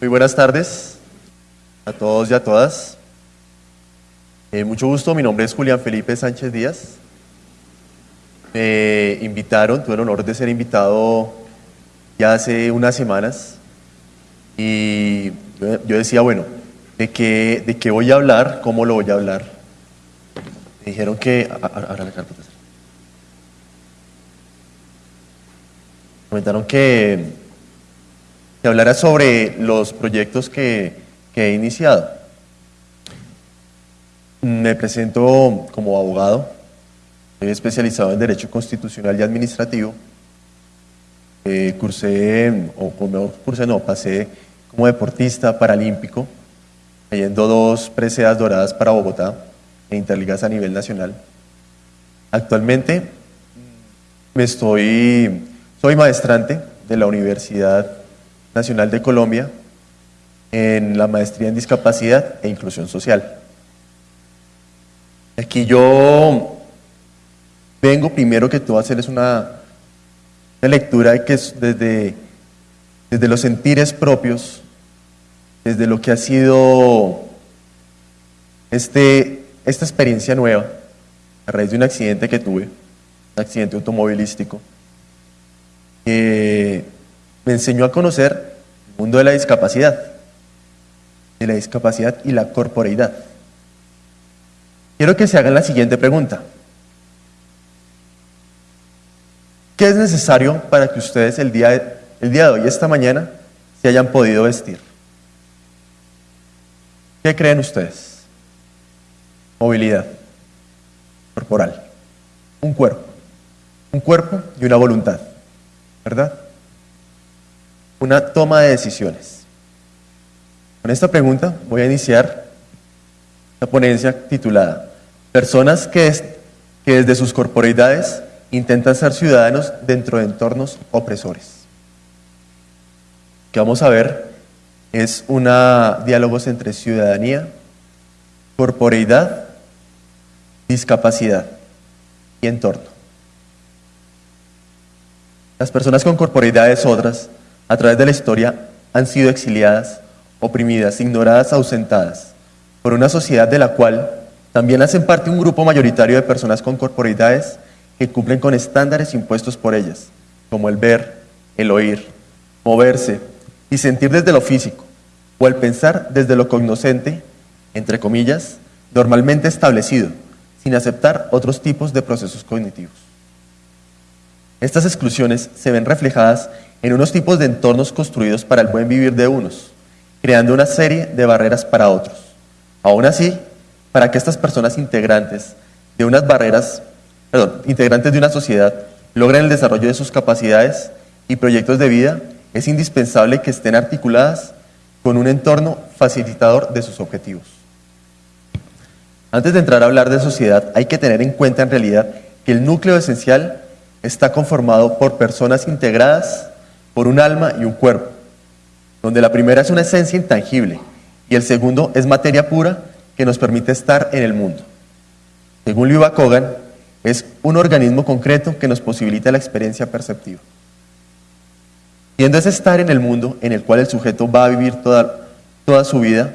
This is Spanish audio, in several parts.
Muy buenas tardes a todos y a todas. Eh, mucho gusto, mi nombre es Julián Felipe Sánchez Díaz. Me invitaron, tuve el honor de ser invitado ya hace unas semanas y yo decía, bueno, ¿de qué, de qué voy a hablar? ¿Cómo lo voy a hablar? Me dijeron que... Ahora la carpeta. Comentaron que que hablara sobre los proyectos que, he iniciado. Me presento como abogado, soy especializado en Derecho Constitucional y Administrativo. Eh, cursé, o mejor cursé, no, pasé como deportista paralímpico, trayendo dos preseas doradas para Bogotá e interligas a nivel nacional. Actualmente me estoy, soy maestrante de la Universidad Nacional de Colombia en la maestría en discapacidad e inclusión social. Aquí yo vengo primero que todo a hacerles una, una lectura que es desde, desde los sentires propios, desde lo que ha sido este, esta experiencia nueva a raíz de un accidente que tuve, un accidente automovilístico me enseñó a conocer el mundo de la discapacidad, de la discapacidad y la corporeidad. Quiero que se hagan la siguiente pregunta. ¿Qué es necesario para que ustedes el día, el día de hoy, esta mañana, se hayan podido vestir? ¿Qué creen ustedes? Movilidad corporal, un cuerpo, un cuerpo y una voluntad, ¿verdad? Una toma de decisiones. Con esta pregunta voy a iniciar la ponencia titulada Personas que, desde sus corporeidades intentan ser ciudadanos dentro de entornos opresores. Que vamos a ver es una diálogos entre ciudadanía, corporeidad, discapacidad y entorno. Las personas con corporeidades otras a través de la historia han sido exiliadas, oprimidas, ignoradas, ausentadas por una sociedad de la cual también hacen parte un grupo mayoritario de personas con corporalidades que cumplen con estándares impuestos por ellas, como el ver, el oír, moverse y sentir desde lo físico, o el pensar desde lo cognoscente, entre comillas, normalmente establecido, sin aceptar otros tipos de procesos cognitivos. Estas exclusiones se ven reflejadas en unos tipos de entornos construidos para el buen vivir de unos, creando una serie de barreras para otros. Aún así, para que estas personas integrantes de unas barreras, perdón, integrantes de una sociedad logren el desarrollo de sus capacidades y proyectos de vida, es indispensable que estén articuladas con un entorno facilitador de sus objetivos. Antes de entrar a hablar de sociedad, hay que tener en cuenta en realidad que el núcleo esencial está conformado por personas integradas por un alma y un cuerpo, donde la primera es una esencia intangible y el segundo es materia pura que nos permite estar en el mundo. Según Liu Kogan, es un organismo concreto que nos posibilita la experiencia perceptiva. Siendo ese estar en el mundo en el cual el sujeto va a vivir toda, toda su vida,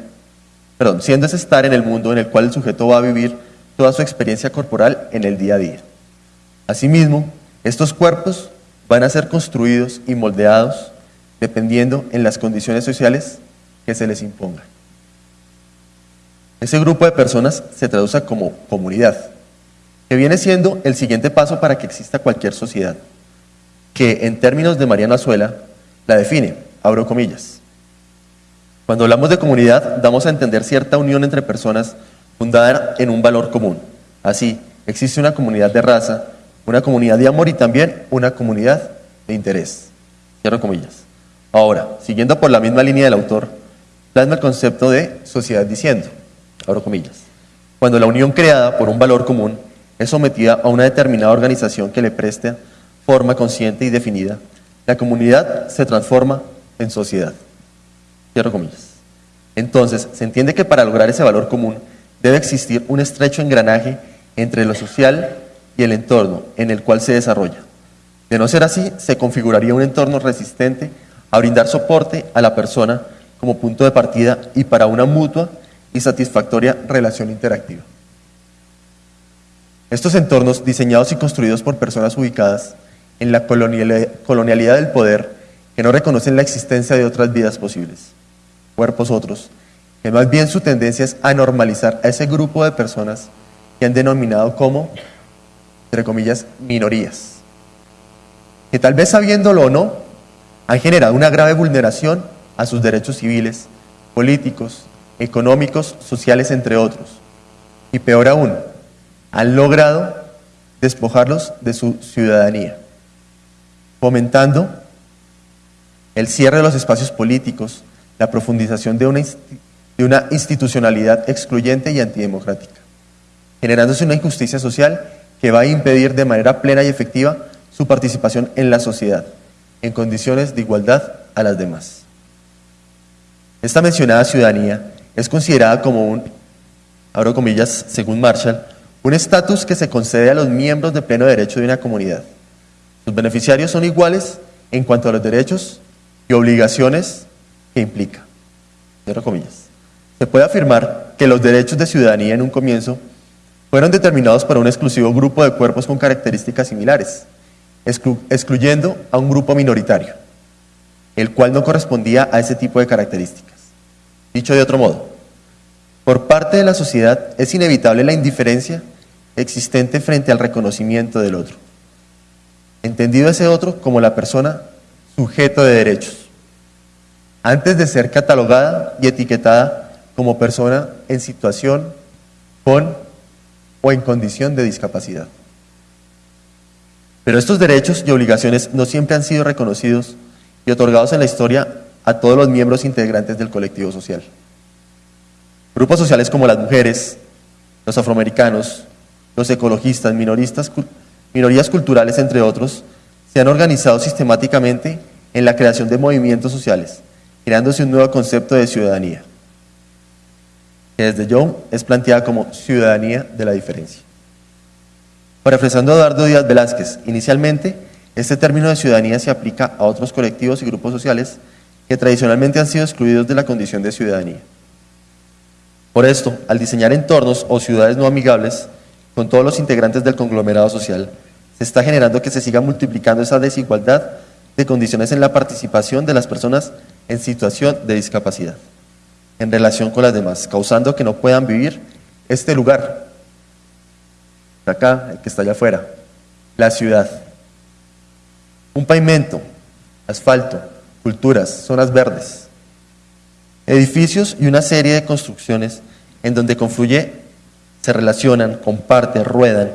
perdón, siendo ese estar en el mundo en el cual el sujeto va a vivir toda su experiencia corporal en el día a día. Asimismo, estos cuerpos van a ser construidos y moldeados dependiendo en las condiciones sociales que se les impongan. Ese grupo de personas se traduce como comunidad, que viene siendo el siguiente paso para que exista cualquier sociedad, que en términos de Mariano Azuela la define, abro comillas. Cuando hablamos de comunidad, damos a entender cierta unión entre personas fundada en un valor común. Así, existe una comunidad de raza, una comunidad de amor y también una comunidad de interés. Cierro comillas. Ahora, siguiendo por la misma línea del autor, plasma el concepto de sociedad diciendo, abro comillas, cuando la unión creada por un valor común es sometida a una determinada organización que le preste forma consciente y definida, la comunidad se transforma en sociedad. Cierro comillas. Entonces, se entiende que para lograr ese valor común debe existir un estrecho engranaje entre lo social y el entorno en el cual se desarrolla. De no ser así, se configuraría un entorno resistente a brindar soporte a la persona como punto de partida y para una mutua y satisfactoria relación interactiva. Estos entornos, diseñados y construidos por personas ubicadas en la colonialidad del poder, que no reconocen la existencia de otras vidas posibles, cuerpos otros, que más bien su tendencia es a normalizar a ese grupo de personas que han denominado como, entre comillas, minorías, que tal vez sabiéndolo o no, han generado una grave vulneración a sus derechos civiles, políticos, económicos, sociales, entre otros. Y peor aún, han logrado despojarlos de su ciudadanía, fomentando el cierre de los espacios políticos, la profundización de una, de una institucionalidad excluyente y antidemocrática, generándose una injusticia social que va a impedir de manera plena y efectiva su participación en la sociedad, en condiciones de igualdad a las demás. Esta mencionada ciudadanía es considerada como un, abro comillas, según Marshall, un estatus que se concede a los miembros de pleno derecho de una comunidad. Sus beneficiarios son iguales en cuanto a los derechos y obligaciones que implica. Cierro comillas. Se puede afirmar que los derechos de ciudadanía en un comienzo fueron determinados para un exclusivo grupo de cuerpos con características similares, excluyendo a un grupo minoritario, el cual no correspondía a ese tipo de características. Dicho de otro modo, por parte de la sociedad es inevitable la indiferencia existente frente al reconocimiento del otro, entendido ese otro como la persona sujeto de derechos, antes de ser catalogada y etiquetada como persona en situación con o en condición de discapacidad. Pero estos derechos y obligaciones no siempre han sido reconocidos y otorgados en la historia a todos los miembros integrantes del colectivo social. Grupos sociales como las mujeres, los afroamericanos, los ecologistas, minoristas, minorías culturales, entre otros, se han organizado sistemáticamente en la creación de movimientos sociales, creándose un nuevo concepto de ciudadanía, que desde Young es planteada como ciudadanía de la diferencia. Parafrasando a Eduardo Díaz Velázquez, inicialmente este término de ciudadanía se aplica a otros colectivos y grupos sociales que tradicionalmente han sido excluidos de la condición de ciudadanía. Por esto, al diseñar entornos o ciudades no amigables con todos los integrantes del conglomerado social, se está generando que se siga multiplicando esa desigualdad de condiciones en la participación de las personas en situación de discapacidad en relación con las demás, causando que no puedan vivir este lugar, acá, el que está allá afuera, la ciudad. Un pavimento, asfalto, culturas, zonas verdes, edificios y una serie de construcciones en donde confluye, se relacionan, comparten, ruedan,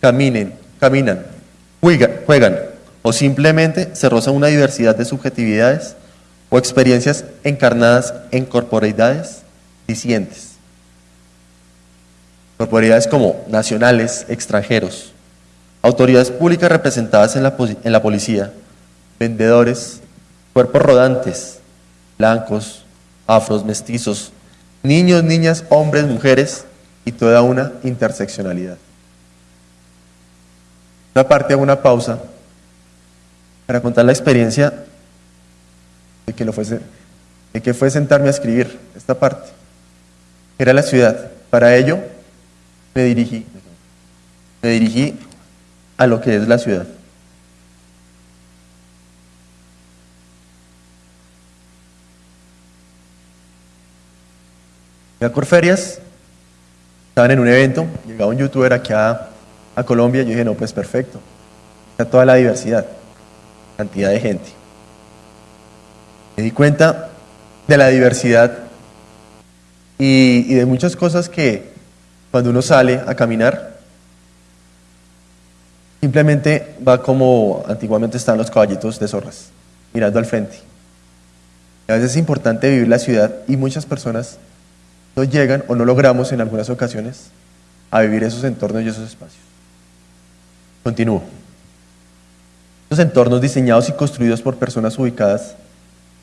caminen, caminan, juegan, o simplemente se rozan una diversidad de subjetividades o experiencias encarnadas en corporeidades discientes. Corporeidades como nacionales, extranjeros, autoridades públicas representadas en la, en la policía, vendedores, cuerpos rodantes, blancos, afros, mestizos, niños, niñas, hombres, mujeres y toda una interseccionalidad. Esta parte hago una pausa para contar la experiencia de que, lo fuese, de que fue sentarme a escribir esta parte. Era la ciudad. Para ello me dirigí, me dirigí a lo que es la ciudad. A Corferias, estaban en un evento, llegaba un youtuber aquí a, Colombia, y yo dije, no, pues perfecto, está toda la diversidad, cantidad de gente. Me di cuenta de la diversidad y, de muchas cosas que cuando uno sale a caminar, simplemente va como antiguamente estaban los caballitos de zorras, mirando al frente. a veces es importante vivir la ciudad y muchas personas no llegan o no logramos en algunas ocasiones a vivir esos entornos y esos espacios. Continúo. Esos entornos diseñados y construidos por personas ubicadas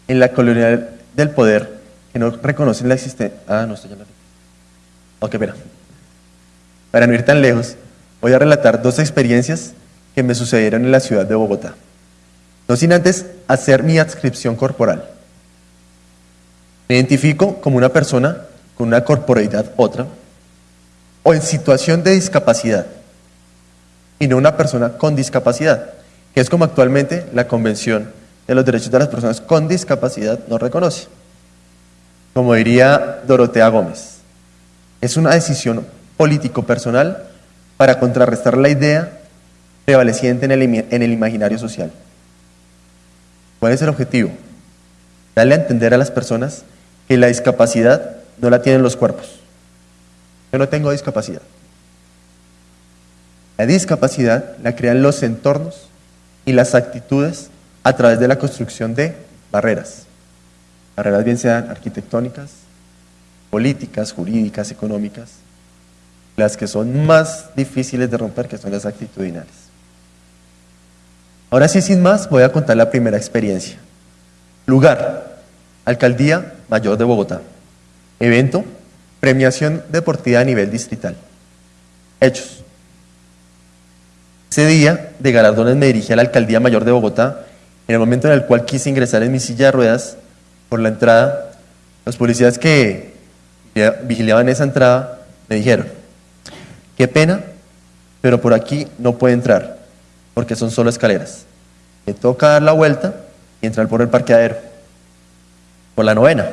en la colonia del poder que no reconocen la existencia. Ah, no estoy ya Ok, espera. Para no ir tan lejos, voy a relatar dos experiencias que me sucedieron en la ciudad de Bogotá. No sin antes hacer mi adscripción corporal. Me identifico como una persona con una corporeidad otra o en situación de discapacidad y no una persona con discapacidad, que es como actualmente la Convención de los Derechos de las Personas con Discapacidad nos reconoce. Como diría Dorotea Gómez, es una decisión político-personal para contrarrestar la idea prevaleciente en el imaginario social. ¿Cuál es el objetivo? Darle a entender a las personas que la discapacidad no la tienen los cuerpos. Yo no tengo discapacidad. La discapacidad la crean los entornos y las actitudes a través de la construcción de barreras. Barreras bien sean arquitectónicas, políticas, jurídicas, económicas, las que son más difíciles de romper, que son las actitudinales. Ahora sí, sin más, voy a contar la primera experiencia. Lugar, Alcaldía Mayor de Bogotá. Evento, premiación deportiva a nivel distrital. Hechos. Ese día de galardones me dirigí a la Alcaldía Mayor de Bogotá, en el momento en el cual quise ingresar en mi silla de ruedas por la entrada. Los policías que vigilaban esa entrada me dijeron, qué pena, pero por aquí no puede entrar, porque son solo escaleras. Me toca dar la vuelta y entrar por el parqueadero. Por la novena.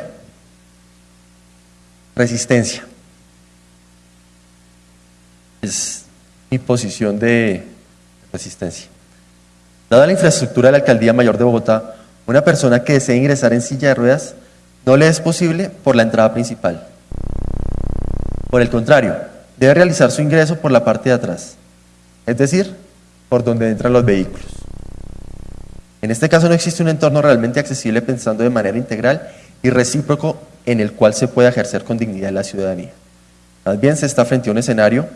Resistencia. Es mi posición de resistencia. Dada la infraestructura de la Alcaldía Mayor de Bogotá, una persona que desee ingresar en silla de ruedas no le es posible por la entrada principal. Por el contrario, debe realizar su ingreso por la parte de atrás, es decir, por donde entran los vehículos. En este caso no existe un entorno realmente accesible pensando de manera integral y recíproco en el cual se pueda ejercer con dignidad la ciudadanía. Más bien se está frente a un escenario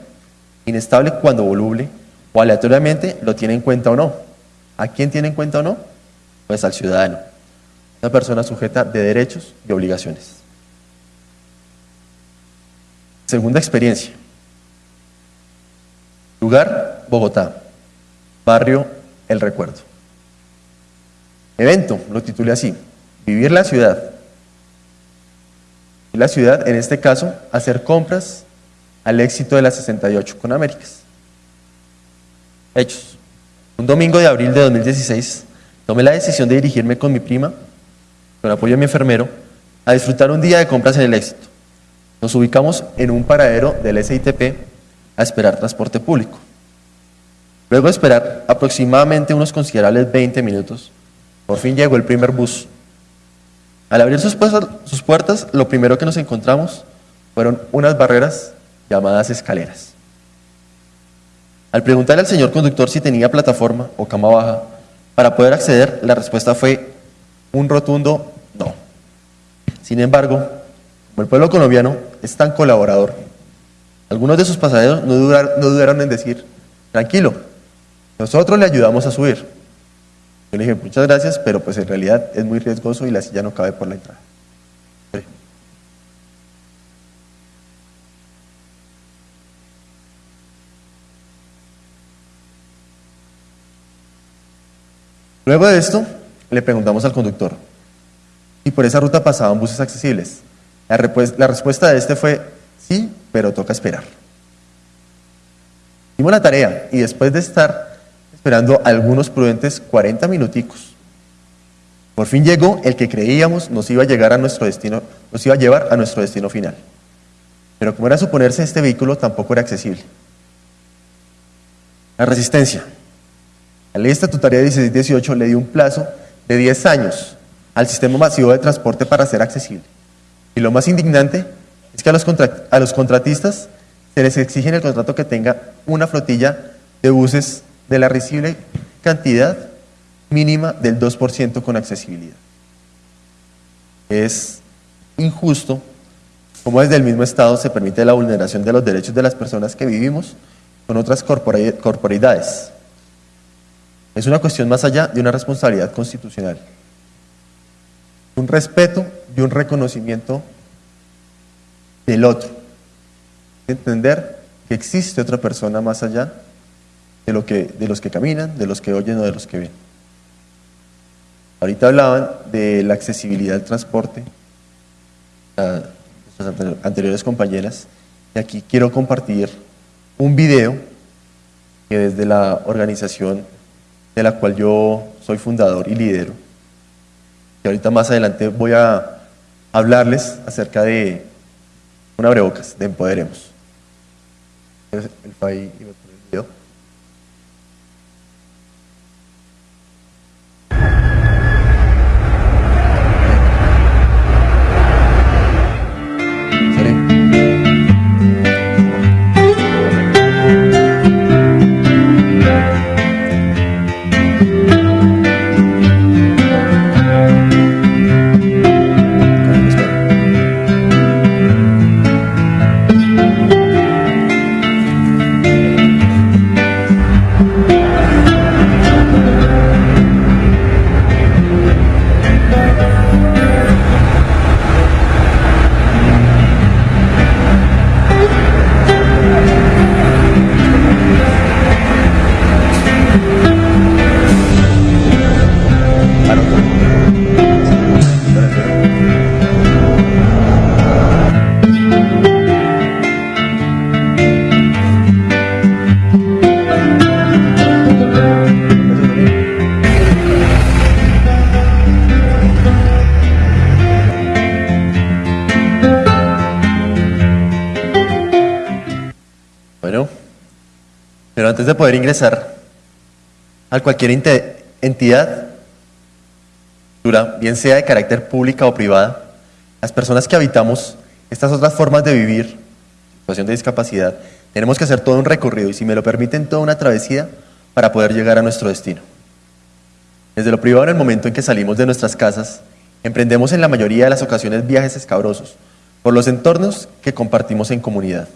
inestable cuando voluble o aleatoriamente lo tiene en cuenta o no. ¿A quién tiene en cuenta o no? Pues al ciudadano, una persona sujeta de derechos y obligaciones. Segunda experiencia. Lugar, Bogotá. Barrio, El Recuerdo. Evento, lo titulé así, vivir la ciudad. Y la ciudad, en este caso, hacer compras al éxito de la 68 con Américas. Hechos. Un domingo de abril de 2016, tomé la decisión de dirigirme con mi prima, con apoyo de mi enfermero, a disfrutar un día de compras en el éxito. Nos ubicamos en un paradero del SITP a esperar transporte público. Luego de esperar aproximadamente unos considerables 20 minutos, por fin llegó el primer bus. Al abrir sus puertas, lo primero que nos encontramos fueron unas barreras llamadas escaleras. Al preguntarle al señor conductor si tenía plataforma o cama baja para poder acceder, la respuesta fue un rotundo no. Sin embargo, como el pueblo colombiano es tan colaborador, algunos de sus pasajeros no dudaron en decir, tranquilo, nosotros le ayudamos a subir. Yo le dije, muchas gracias, pero pues en realidad es muy riesgoso y la silla no cabe por la entrada. Luego de esto, le preguntamos al conductor, ¿y por esa ruta pasaban buses accesibles? La, respuesta de este fue, sí, pero toca esperar. Hicimos la tarea y después de estar esperando algunos prudentes 40 minuticos. Por fin llegó el que creíamos nos iba a llegar a nuestro destino, nos iba a llevar a nuestro destino final. Pero como era suponerse, este vehículo tampoco era accesible. La resistencia. La ley estatutaria 1618 le dio un plazo de 10 años al sistema masivo de transporte para ser accesible. Y lo más indignante es que a los, contratistas se les exige en el contrato que tenga una flotilla de buses de la recible cantidad mínima del 2% con accesibilidad. Es injusto como desde el mismo Estado se permite la vulneración de los derechos de las personas que vivimos con otras corporidades. Es una cuestión más allá de una responsabilidad constitucional. Un respeto y un reconocimiento del otro. Entender que existe otra persona más allá de, lo que, de los que caminan, de los que oyen o de los que ven. Ahorita hablaban de la accesibilidad del transporte a nuestras anteriores compañeras. Y aquí quiero compartir un video que desde la organización de la cual yo soy fundador y lidero, que ahorita más adelante voy a hablarles acerca de una abrebocas, de Empoderemos. El, el, poder ingresar a cualquier entidad, bien sea de carácter pública o privada, las personas que habitamos estas otras formas de vivir, situación de discapacidad, tenemos que hacer todo un recorrido y si me lo permiten, toda una travesía para poder llegar a nuestro destino. Desde lo privado, en el momento en que salimos de nuestras casas, emprendemos en la mayoría de las ocasiones viajes escabrosos por los entornos que compartimos en comunidad.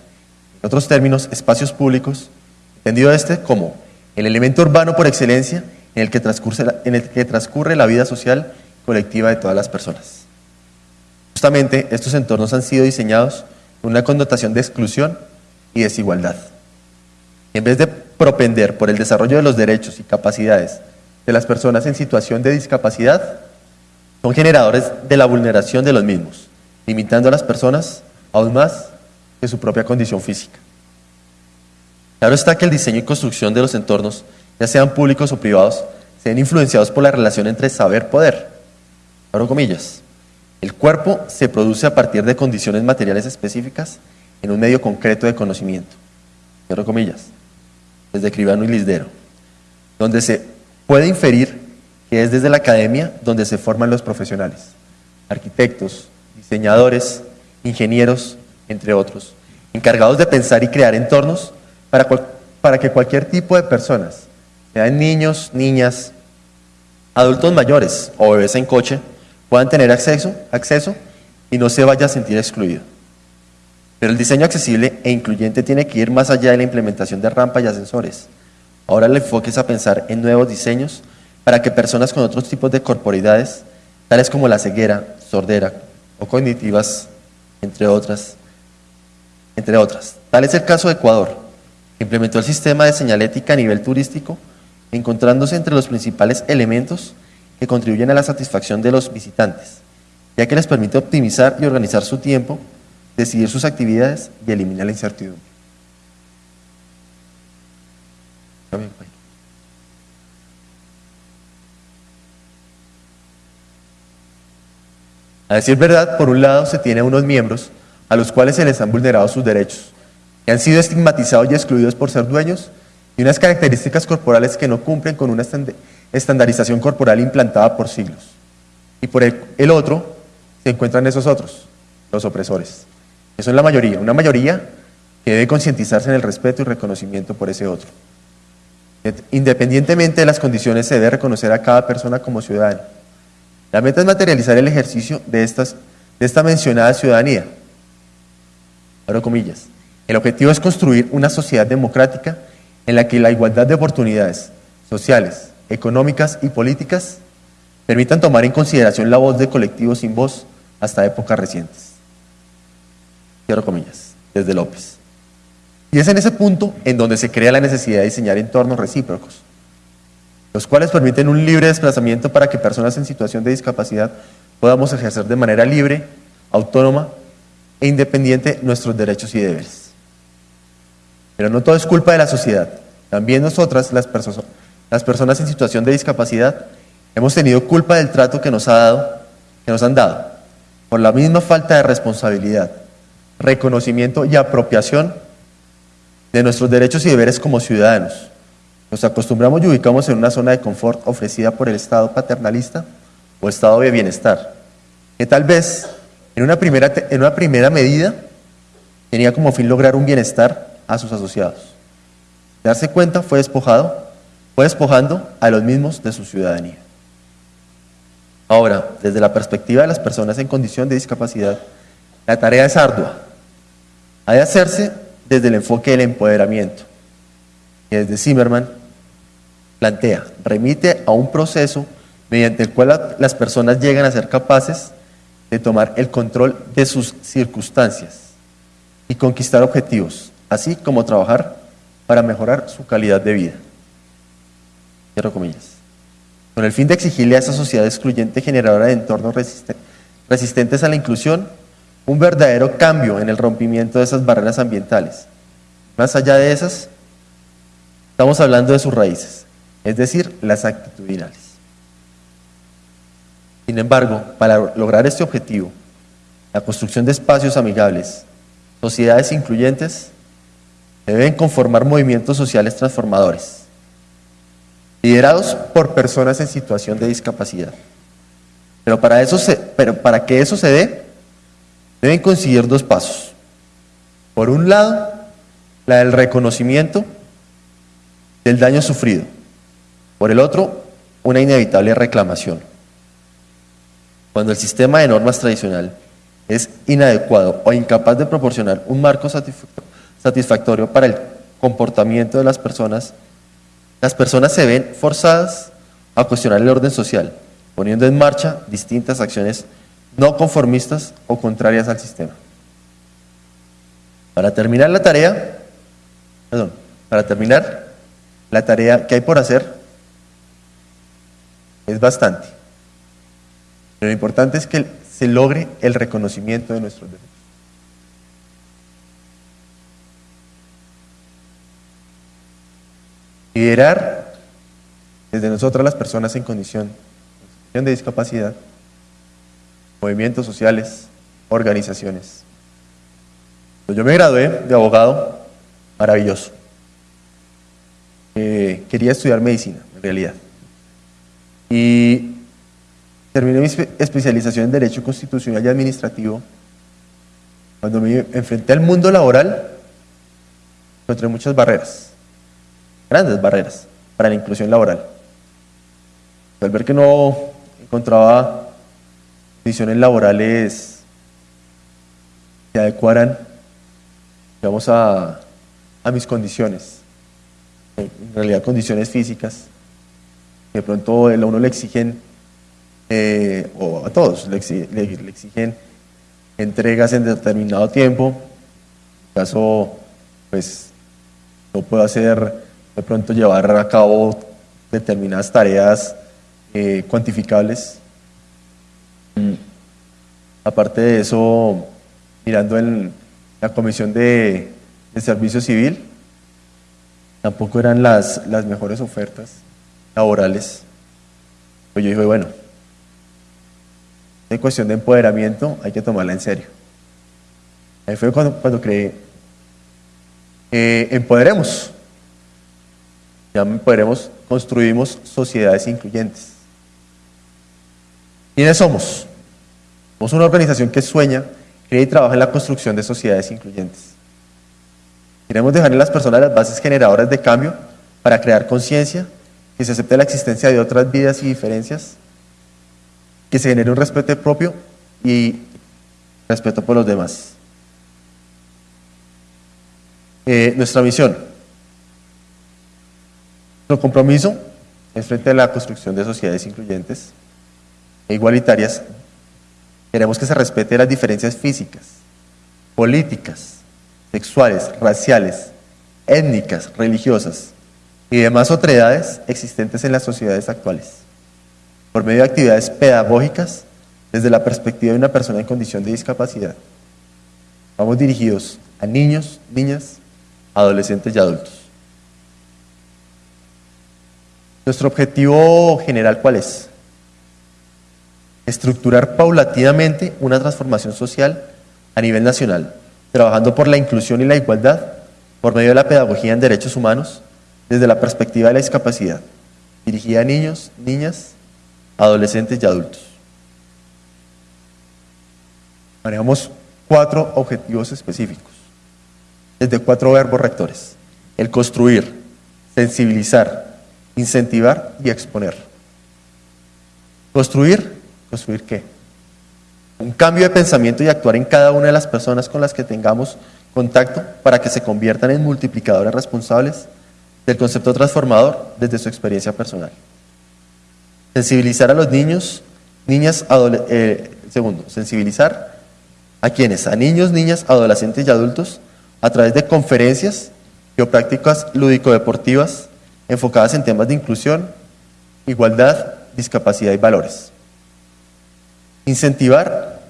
En otros términos, espacios públicos entendido este como el elemento urbano por excelencia en el que transcurre la, en el que transcurre la vida social colectiva de todas las personas. Justamente estos entornos han sido diseñados con una connotación de exclusión y desigualdad. En vez de propender por el desarrollo de los derechos y capacidades de las personas en situación de discapacidad, son generadores de la vulneración de los mismos, limitando a las personas aún más que su propia condición física. Claro está que el diseño y construcción de los entornos, ya sean públicos o privados, sean influenciados por la relación entre saber-poder. Abro comillas. El cuerpo se produce a partir de condiciones materiales específicas en un medio concreto de conocimiento. Abro comillas. Desde Cribano y Lisdero. Donde se puede inferir que es desde la academia donde se forman los profesionales. Arquitectos, diseñadores, ingenieros, entre otros, encargados de pensar y crear entornos para, que cualquier tipo de personas, sean niños, niñas, adultos mayores o bebés en coche, puedan tener acceso, acceso y no se vaya a sentir excluido. Pero el diseño accesible e incluyente tiene que ir más allá de la implementación de rampas y ascensores. Ahora el enfoque es a pensar en nuevos diseños para que personas con otros tipos de corporidades, tales como la ceguera, sordera o cognitivas, entre otras, entre otras. Tal es el caso de Ecuador, Implementó el sistema de señalética a nivel turístico, encontrándose entre los principales elementos que contribuyen a la satisfacción de los visitantes, ya que les permite optimizar y organizar su tiempo, decidir sus actividades y eliminar la incertidumbre. A decir verdad, por un lado se tiene unos miembros a los cuales se les han vulnerado sus derechos, han sido estigmatizados y excluidos por ser dueños y unas características corporales que no cumplen con una estandarización corporal implantada por siglos. Y por el, otro se encuentran esos otros, los opresores, que son la mayoría, una mayoría que debe concientizarse en el respeto y reconocimiento por ese otro. Independientemente de las condiciones, se debe reconocer a cada persona como ciudadana. La meta es materializar el ejercicio de, estas, de esta mencionada ciudadanía. Abro comillas. El objetivo es construir una sociedad democrática en la que la igualdad de oportunidades sociales, económicas y políticas permitan tomar en consideración la voz de colectivos sin voz hasta épocas recientes. Cierro comillas, desde López. Y es en ese punto en donde se crea la necesidad de diseñar entornos recíprocos, los cuales permiten un libre desplazamiento para que personas en situación de discapacidad podamos ejercer de manera libre autónoma e independiente nuestros derechos y deberes. Pero no todo es culpa de la sociedad. También nosotras, las, personas en situación de discapacidad, hemos tenido culpa del trato que nos, ha dado, que nos han dado, por la misma falta de responsabilidad, reconocimiento y apropiación de nuestros derechos y deberes como ciudadanos. Nos acostumbramos y ubicamos en una zona de confort ofrecida por el Estado paternalista o Estado de bienestar, que tal vez en una primera, en una primera medida tenía como fin lograr un bienestar a sus asociados. Darse cuenta fue despojado, fue despojando a los mismos de su ciudadanía. Ahora, desde la perspectiva de las personas en condición de discapacidad, la tarea es ardua. Ha de hacerse desde el enfoque del empoderamiento, que desde Zimmerman plantea, remite a un proceso mediante el cual las personas llegan a ser capaces de tomar el control de sus circunstancias y conquistar objetivos, así como trabajar para mejorar su calidad de vida. Cierro comillas. Con el fin de exigirle a esa sociedad excluyente generadora de entornos resistentes a la inclusión, un verdadero cambio en el rompimiento de esas barreras ambientales. Más allá de esas, estamos hablando de sus raíces, es decir, las actitudinales. Sin embargo, para lograr este objetivo, la construcción de espacios amigables, sociedades incluyentes, deben conformar movimientos sociales transformadores, liderados por personas en situación de discapacidad. Pero para, eso pero para que eso se dé, deben conseguir dos pasos. Por un lado, la del reconocimiento del daño sufrido. Por el otro, una inevitable reclamación. Cuando el sistema de normas tradicional es inadecuado o incapaz de proporcionar un marco satisfactorio para el comportamiento de las personas, las personas se ven forzadas a cuestionar el orden social, poniendo en marcha distintas acciones no conformistas o contrarias al sistema. Para terminar la tarea, perdón, para terminar, la tarea que hay por hacer es bastante. Pero lo importante es que se logre el reconocimiento de nuestros derechos. Liderar desde nosotras las personas en condición, de discapacidad, movimientos sociales, organizaciones. Pues yo me gradué de abogado, maravilloso. Eh, quería estudiar medicina, en realidad. Y Terminé mi especialización en Derecho Constitucional y Administrativo. Cuando me enfrenté al mundo laboral, encontré muchas barreras, grandes barreras para la inclusión laboral. Al ver que no encontraba condiciones laborales que adecuaran, digamos, a, a mis condiciones, en realidad condiciones físicas, de pronto a uno le exigen eh, o a todos le, exigen entregas en determinado tiempo. En caso, pues, no puedo hacer, de pronto llevar a cabo determinadas tareas eh, cuantificables. Mm. Aparte de eso, mirando en la Comisión de, Servicio Civil, tampoco eran las, las mejores ofertas laborales. Pues yo dije, bueno, en cuestión de empoderamiento hay que tomarla en serio. Ahí fue cuando, cuando creí, eh, empoderemos. Ya empoderemos, construimos sociedades incluyentes. ¿Quiénes somos? Somos una organización que sueña, cree y trabaja en la construcción de sociedades incluyentes. Queremos dejar en las personas las bases generadoras de cambio para crear conciencia, que se acepte la existencia de otras vidas y diferencias que se genere un respeto propio y respeto por los demás. Eh, nuestra misión, nuestro compromiso es frente a la construcción de sociedades incluyentes e igualitarias. Queremos que se respete las diferencias físicas, políticas, sexuales, raciales, étnicas, religiosas y demás otredades existentes en las sociedades actuales por medio de actividades pedagógicas desde la perspectiva de una persona en condición de discapacidad. Vamos dirigidos a niños, niñas, adolescentes y adultos. Nuestro objetivo general, ¿cuál es? Estructurar paulatinamente una transformación social a nivel nacional, trabajando por la inclusión y la igualdad por medio de la pedagogía en derechos humanos desde la perspectiva de la discapacidad, dirigida a niños, niñas, adolescentes y adultos. Manejamos cuatro objetivos específicos, desde cuatro verbos rectores. El construir, sensibilizar, incentivar y exponer. Construir, ¿construir qué? Un cambio de pensamiento y actuar en cada una de las personas con las que tengamos contacto para que se conviertan en multiplicadores responsables del concepto transformador desde su experiencia personal. Sensibilizar a los niños, niñas, eh, segundo, sensibilizar a quienes, a niños, niñas, adolescentes y adultos a través de conferencias prácticas lúdico-deportivas enfocadas en temas de inclusión, igualdad, discapacidad y valores. Incentivar,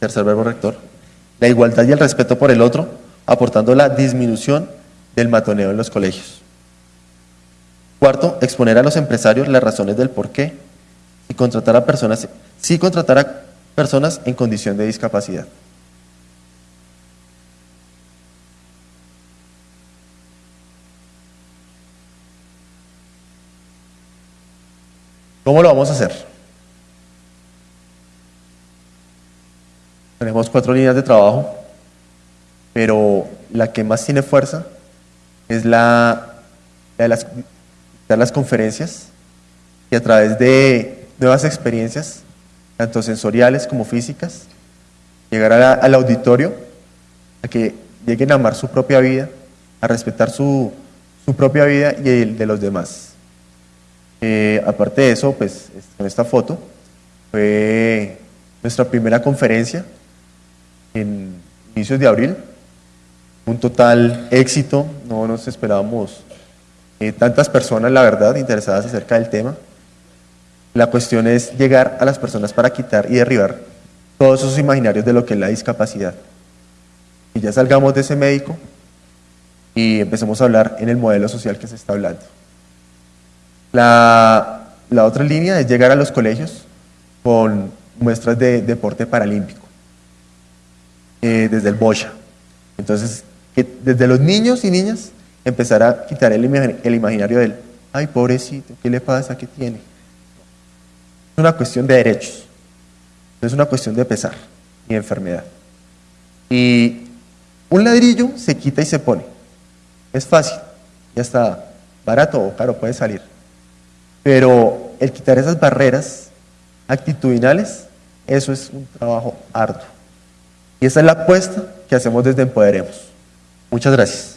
tercer verbo rector, la igualdad y el respeto por el otro, aportando la disminución del matoneo en los colegios. Cuarto, exponer a los empresarios las razones del por qué y contratar a personas, sí contratar a personas en condición de discapacidad. ¿Cómo lo vamos a hacer? Tenemos cuatro líneas de trabajo, pero la que más tiene fuerza es la, de las, las conferencias y a través de nuevas experiencias, tanto sensoriales como físicas, llegar al auditorio, a que lleguen a amar su propia vida, a respetar su, su propia vida y el de los demás. Eh, aparte de eso, pues con esta foto fue nuestra primera conferencia en inicios de abril. Un total éxito, no nos esperábamos eh, tantas personas, la verdad, interesadas acerca del tema. La cuestión es llegar a las personas para quitar y derribar todos esos imaginarios de lo que es la discapacidad. Y ya salgamos de ese médico y empecemos a hablar en el modelo social que se está hablando. La, otra línea es llegar a los colegios con muestras de deporte paralímpico, eh, desde el BOSHA. Entonces, desde los niños y niñas empezar a quitar el, imaginario del, ay, pobrecito, ¿qué le pasa? ¿Qué tiene? Es una cuestión de derechos, es una cuestión de pesar ni enfermedad. Y un ladrillo se quita y se pone. Es fácil, ya está barato o caro, puede salir. Pero el quitar esas barreras actitudinales, eso es un trabajo arduo. Y esa es la apuesta que hacemos desde Empoderemos. Muchas gracias.